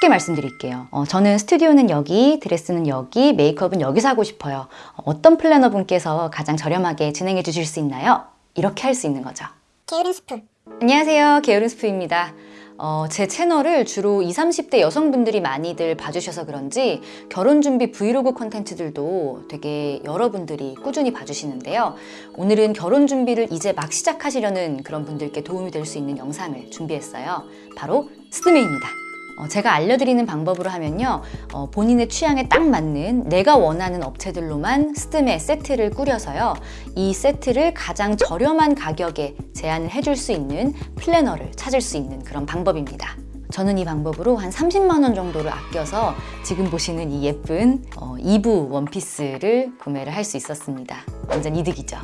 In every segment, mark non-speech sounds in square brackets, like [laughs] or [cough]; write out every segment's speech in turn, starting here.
쉽게 말씀드릴게요. 어, 저는 스튜디오는 여기, 드레스는 여기, 메이크업은 여기서 하고 싶어요. 어떤 플래너 분께서 가장 저렴하게 진행해 주실 수 있나요? 이렇게 할 수 있는 거죠. 게으른 스프 안녕하세요. 게으른 스프입니다. 어, 제 채널을 주로 20, 30대 여성분들이 많이들 봐주셔서 그런지 결혼 준비 브이로그 콘텐츠들도 되게 여러분들이 꾸준히 봐주시는데요. 오늘은 결혼 준비를 이제 막 시작하시려는 그런 분들께 도움이 될 수 있는 영상을 준비했어요. 바로 스드메입니다. 어, 제가 알려드리는 방법으로 하면요. 어, 본인의 취향에 딱 맞는 내가 원하는 업체들로만 스드메 세트를 꾸려서요. 이 세트를 가장 저렴한 가격에 제안을 해줄 수 있는 플래너를 찾을 수 있는 그런 방법입니다. 저는 이 방법으로 한 30만 원 정도를 아껴서 지금 보시는 이 예쁜 어, 2부 원피스를 구매를 할 수 있었습니다. 완전 이득이죠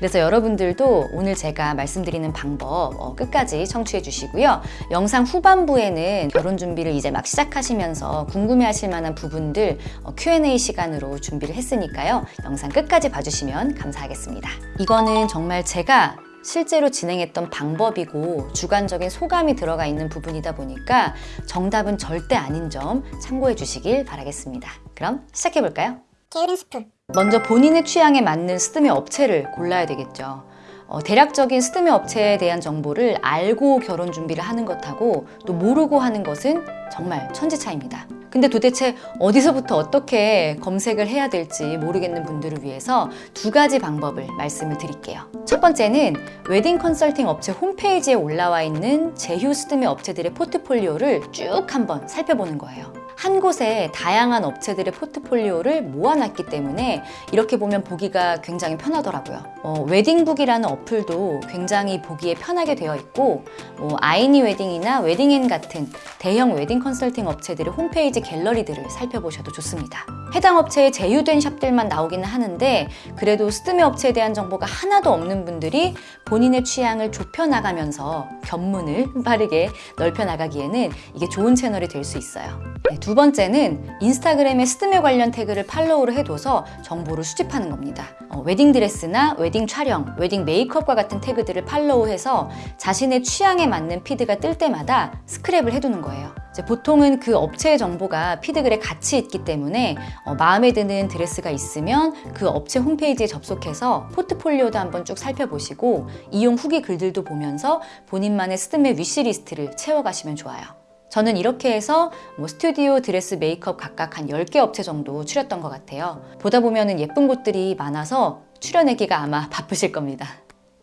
그래서 여러분들도 오늘 제가 말씀드리는 방법 어, 끝까지 청취해 주시고요. 영상 후반부에는 결혼 준비를 이제 막 시작하시면서 궁금해 하실 만한 부분들 어, Q&A 시간으로 준비를 했으니까요. 영상 끝까지 봐주시면 감사하겠습니다. 이거는 정말 제가 실제로 진행했던 방법이고 주관적인 소감이 들어가 있는 부분이다 보니까 정답은 절대 아닌 점 참고해 주시길 바라겠습니다. 그럼 시작해 볼까요? 게으른 스프 먼저 본인의 취향에 맞는 스드메 업체를 골라야 되겠죠. 어, 대략적인 스드메 업체에 대한 정보를 알고 결혼 준비를 하는 것하고 또 모르고 하는 것은 정말 천지 차이입니다. 근데 도대체 어디서부터 어떻게 검색을 해야 될지 모르겠는 분들을 위해서 두 가지 방법을 말씀을 드릴게요. 첫 번째는 웨딩 컨설팅 업체 홈페이지에 올라와 있는 제휴 스드메 업체들의 포트폴리오를 쭉 한번 살펴보는 거예요. 한 곳에 다양한 업체들의 포트폴리오를 모아놨기 때문에 이렇게 보면 보기가 굉장히 편하더라고요. 어, 웨딩북이라는 어플도 굉장히 보기에 편하게 되어 있고 뭐 아이니 웨딩이나 웨딩앤 같은 대형 웨딩 컨설팅 업체들의 홈페이지 갤러리들을 살펴보셔도 좋습니다. 해당 업체에 제휴된 샵들만 나오기는 하는데 그래도 스드메 업체에 대한 정보가 하나도 없는 분들이 본인의 취향을 좁혀나가면서 견문을 [laughs] 빠르게 넓혀나가기에는 이게 좋은 채널이 될 수 있어요. 네, 두 번째는 인스타그램에 스드메 관련 태그를 팔로우를 해둬서 정보를 수집하는 겁니다. 어, 웨딩 드레스나 웨딩 촬영, 웨딩 메이크업과 같은 태그들을 팔로우해서 자신의 취향에 맞는 피드가 뜰 때마다 스크랩을 해두는 거예요. 보통은 그 업체의 정보가 피드글에 같이 있기 때문에 어, 마음에 드는 드레스가 있으면 그 업체 홈페이지에 접속해서 포트폴리오도 한번 쭉 살펴보시고 이용 후기 글들도 보면서 본인만의 스드메 위시리스트를 채워가시면 좋아요. 저는 이렇게 해서 뭐 스튜디오, 드레스, 메이크업 각각 한 10개 업체 정도 추렸던 것 같아요. 보다 보면 예쁜 곳들이 많아서 추려내기가 아마 [laughs] 바쁘실 겁니다.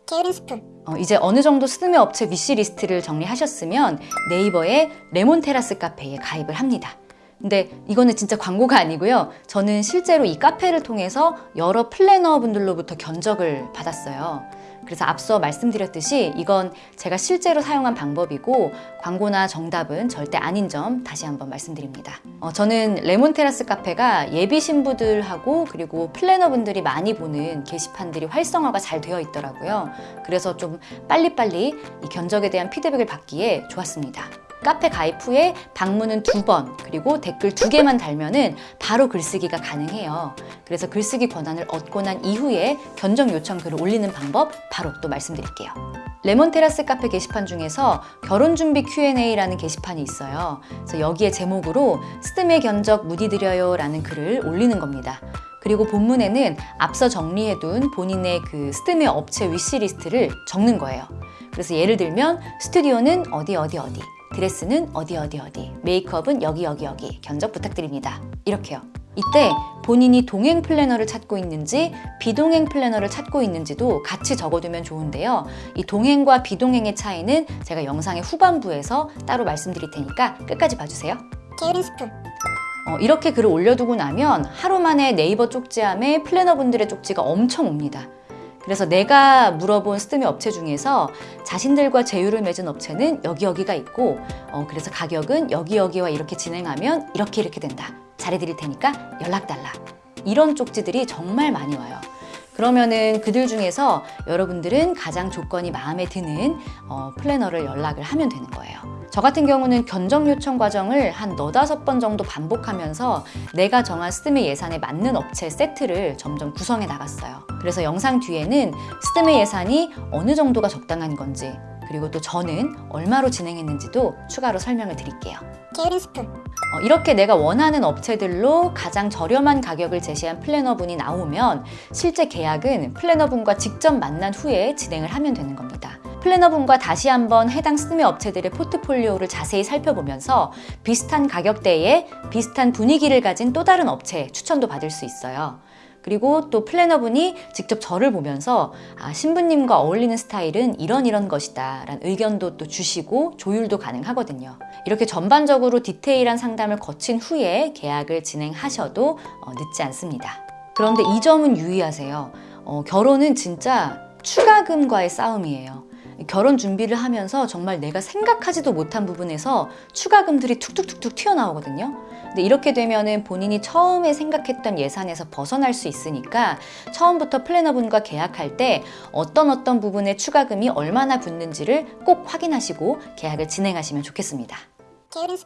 게으른 스프 어, 이제 어느 정도 스드메 업체 위시리스트를 정리하셨으면 네이버의 레몬 테라스 카페에 가입을 합니다. 근데 이거는 진짜 광고가 아니고요. 저는 실제로 이 카페를 통해서 여러 플래너 분들로부터 견적을 받았어요. 그래서 앞서 말씀드렸듯이 이건 제가 실제로 사용한 방법이고 광고나 정답은 절대 아닌 점 다시 한번 말씀드립니다. 어, 저는 레몬 테라스 카페가 예비 신부들하고 그리고 플래너분들이 많이 보는 게시판들이 활성화가 잘 되어 있더라고요. 그래서 좀 빨리빨리 이 견적에 대한 피드백을 받기에 좋았습니다. 카페 가입 후에 방문은 두 번 그리고 댓글 두 개만 달면 은 바로 글쓰기가 가능해요. 그래서 글쓰기 권한을 얻고 난 이후에 견적 요청 글을 올리는 방법 바로 또 말씀드릴게요. 레몬 테라스 카페 게시판 중에서 결혼 준비 Q&A라는 게시판이 있어요. 그래서 여기에 제목으로 스드메 견적 문의드려요 라는 글을 올리는 겁니다. 그리고 본문에는 앞서 정리해둔 본인의 그 스드메 업체 위시리스트를 적는 거예요. 그래서 예를 들면 스튜디오는 어디 어디 어디 드레스는 어디 어디 어디. 메이크업은 여기 여기 여기. 견적 부탁드립니다. 이렇게요. 이때 본인이 동행 플래너를 찾고 있는지 비동행 플래너를 찾고 있는지도 같이 적어두면 좋은데요. 이 동행과 비동행의 차이는 제가 영상의 후반부에서 따로 말씀드릴 테니까 끝까지 봐주세요. 게으른 스프 어, 이렇게 글을 올려두고 나면 하루 만에 네이버 쪽지함에 플래너분들의 쪽지가 엄청 옵니다 그래서 내가 물어본 스드메 업체 중에서 자신들과 제휴를 맺은 업체는 여기 여기가 있고 어, 그래서 가격은 여기 여기와 이렇게 진행하면 이렇게 이렇게 된다. 잘해드릴 테니까 연락 달라. 이런 쪽지들이 정말 많이 와요 그러면은 그들 중에서 여러분들은 가장 조건이 마음에 드는 어, 플래너를 연락을 하면 되는 거예요 저 같은 경우는 견적 요청 과정을 한 너다섯 번 정도 반복하면서 내가 정한 스드메 예산에 맞는 업체 세트를 점점 구성해 나갔어요. 그래서 영상 뒤에는 스드메 예산이 어느 정도가 적당한 건지 그리고 또 저는 얼마로 진행했는지도 추가로 설명을 드릴게요. 게으른 스프, 어, 이렇게 내가 원하는 업체들로 가장 저렴한 가격을 제시한 플래너분이 나오면 실제 계약은 플래너분과 직접 만난 후에 진행을 하면 되는 겁니다. 플래너분과 다시 한번 해당 스드메 업체들의 포트폴리오를 자세히 살펴보면서 비슷한 가격대에 비슷한 분위기를 가진 또 다른 업체 추천도 받을 수 있어요. 그리고 또 플래너분이 직접 저를 보면서 아, 신부님과 어울리는 스타일은 이런 이런 것이다 라는 의견도 또 주시고 조율도 가능하거든요. 이렇게 전반적으로 디테일한 상담을 거친 후에 계약을 진행하셔도 어, 늦지 않습니다. 그런데 이 점은 유의하세요. 어, 결혼은 진짜 추가금과의 싸움이에요. 결혼 준비를 하면서 정말 내가 생각하지도 못한 부분에서 추가금들이 툭툭툭툭 튀어나오거든요. 근데 이렇게 되면은 본인이 처음에 생각했던 예산에서 벗어날 수 있으니까 처음부터 플래너분과 계약할 때 어떤 어떤 부분에 추가금이 얼마나 붙는지를 꼭 확인하시고 계약을 진행하시면 좋겠습니다. 게으른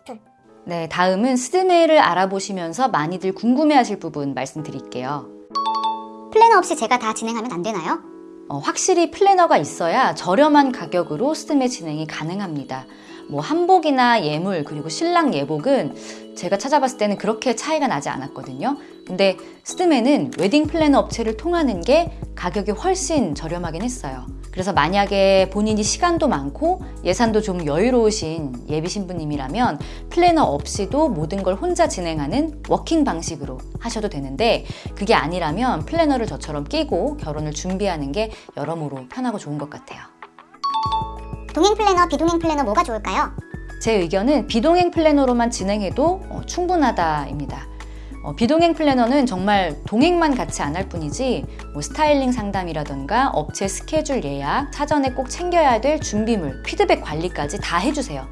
네, 다음은 스드메를 알아보시면서 많이들 궁금해하실 부분 말씀드릴게요. 플래너 없이 제가 다 진행하면 안 되나요? 어, 확실히 플래너가 있어야 저렴한 가격으로 스드메 진행이 가능합니다. 뭐 한복이나 예물 그리고 신랑 예복은 제가 찾아봤을 때는 그렇게 차이가 나지 않았거든요. 근데 스드메는 웨딩 플래너 업체를 통하는 게 가격이 훨씬 저렴하긴 했어요. 그래서 만약에 본인이 시간도 많고 예산도 좀 여유로우신 예비 신부님이라면 플래너 없이도 모든 걸 혼자 진행하는 워킹 방식으로 하셔도 되는데 그게 아니라면 플래너를 저처럼 끼고 결혼을 준비하는 게 여러모로 편하고 좋은 것 같아요. 동행 플래너, 비동행 플래너 뭐가 좋을까요? 제 의견은 비동행 플래너로만 진행해도 어, 충분하다입니다. 어, 비동행 플래너는 정말 동행만 같이 안 할 뿐이지 뭐 스타일링 상담이라던가 업체 스케줄 예약, 사전에 꼭 챙겨야 될 준비물, 피드백 관리까지 다 해주세요.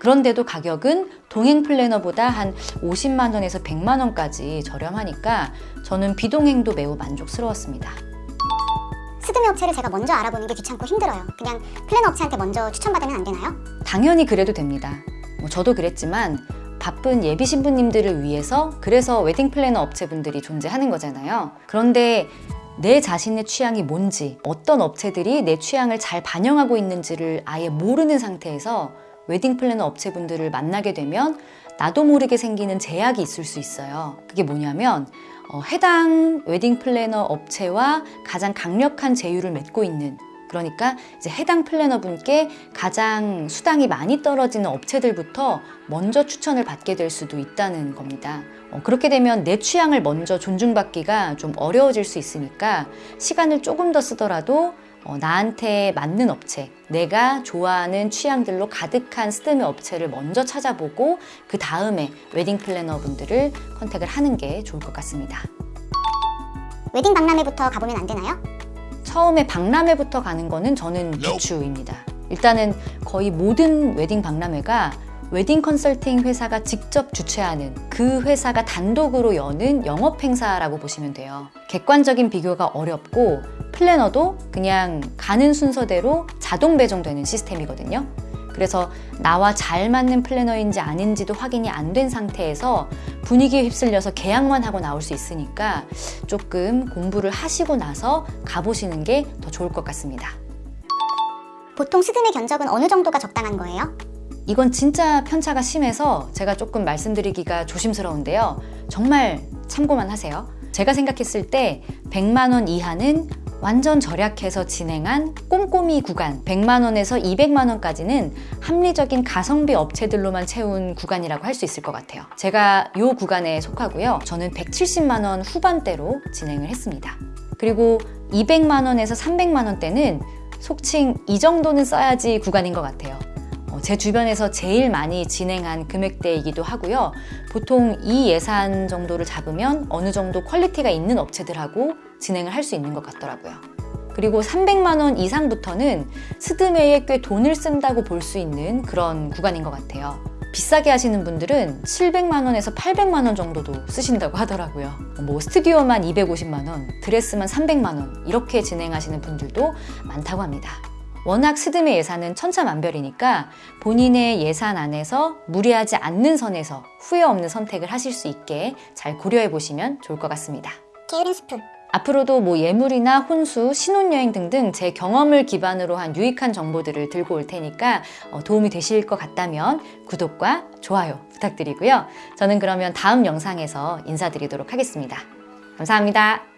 그런데도 가격은 동행 플래너보다 한 50만 원에서 100만 원까지 저렴하니까 저는 비동행도 매우 만족스러웠습니다. 스드메 업체를 제가 먼저 알아보는 게 귀찮고 힘들어요. 그냥 플래너 업체한테 먼저 추천받으면 안 되나요? 당연히 그래도 됩니다. 뭐 저도 그랬지만 바쁜 예비 신부님들을 위해서 그래서 웨딩 플래너 업체분들이 존재하는 거잖아요. 그런데 내 자신의 취향이 뭔지, 어떤 업체들이 내 취향을 잘 반영하고 있는지를 아예 모르는 상태에서 웨딩 플래너 업체분들을 만나게 되면 나도 모르게 생기는 제약이 있을 수 있어요. 그게 뭐냐면 어, 해당 웨딩 플래너 업체와 가장 강력한 제휴를 맺고 있는 그러니까 이제 해당 플래너 분께 가장 수당이 많이 떨어지는 업체들부터 먼저 추천을 받게 될 수도 있다는 겁니다. 어, 그렇게 되면 내 취향을 먼저 존중받기가 좀 어려워질 수 있으니까 시간을 조금 더 쓰더라도 어, 나한테 맞는 업체, 내가 좋아하는 취향들로 가득한 스드메 업체를 먼저 찾아보고 그 다음에 웨딩 플래너 분들을 contact을 하는 게 좋을 것 같습니다. 웨딩 박람회부터 가보면 안 되나요? 처음에 박람회부터 가는 거는 저는 비추입니다. 일단은 거의 모든 웨딩 박람회가 웨딩 컨설팅 회사가 직접 주최하는 그 회사가 단독으로 여는 영업 행사라고 보시면 돼요. 객관적인 비교가 어렵고 플래너도 그냥 가는 순서대로 자동 배정되는 시스템이거든요. 그래서 나와 잘 맞는 플래너인지 아닌지도 확인이 안 된 상태에서 분위기에 휩쓸려서 계약만 하고 나올 수 있으니까 조금 공부를 하시고 나서 가보시는 게 더 좋을 것 같습니다. 보통 스드메 견적은 어느 정도가 적당한 거예요? 이건 진짜 편차가 심해서 제가 조금 말씀드리기가 조심스러운데요. 정말 참고만 하세요. 제가 생각했을 때 100만 원 이하는 완전 절약해서 진행한 꼼꼼이 구간 100만 원에서 200만 원까지는 합리적인 가성비 업체들로만 채운 구간이라고 할 수 있을 것 같아요. 제가 이 구간에 속하고요. 저는 170만 원 후반대로 진행을 했습니다. 그리고 200만 원에서 300만 원대는 속칭 이 정도는 써야지 구간인 것 같아요. 어, 제 주변에서 제일 많이 진행한 금액대이기도 하고요. 보통 이 예산 정도를 잡으면 어느 정도 퀄리티가 있는 업체들하고 진행을 할 수 있는 것 같더라고요. 그리고 300만 원 이상부터는 스드메에 꽤 돈을 쓴다고 볼 수 있는 그런 구간인 것 같아요. 비싸게 하시는 분들은 700만 원에서 800만 원 정도도 쓰신다고 하더라고요. 뭐 스튜디오만 250만 원, 드레스만 300만 원 이렇게 진행하시는 분들도 많다고 합니다. 워낙 스드메 예산은 천차만별이니까 본인의 예산 안에서 무리하지 않는 선에서 후회 없는 선택을 하실 수 있게 잘 고려해 보시면 좋을 것 같습니다. 게으른 스프, 앞으로도 뭐 예물이나 혼수, 신혼여행 등등 제 경험을 기반으로 한 유익한 정보들을 들고 올 테니까 어, 도움이 되실 것 같다면 구독과 좋아요 부탁드리고요. 저는 그러면 다음 영상에서 인사드리도록 하겠습니다. 감사합니다.